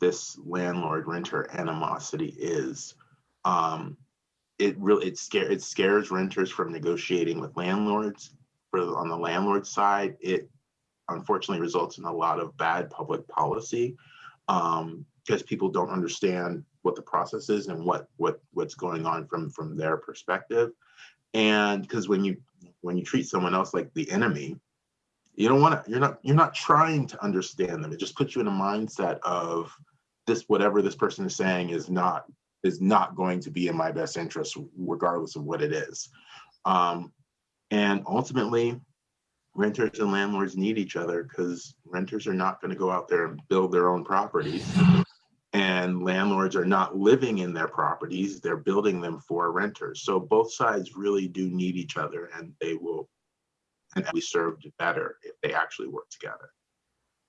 this landlord renter animosity is. Um, it really it scare it scares renters from negotiating with landlords. For on the landlord side, it unfortunately results in a lot of bad public policy um, because people don't understand what the process is and what what what's going on from from their perspective. And because when you when you treat someone else like the enemy, you don't want to you're not you're not trying to understand them. It just puts you in a mindset of this whatever this person is saying is not is not going to be in my best interest regardless of what it is. Um, and ultimately, renters and landlords need each other because renters are not going to go out there and build their own properties. And landlords are not living in their properties they're building them for renters. So both sides really do need each other and they will and be served better if they actually work together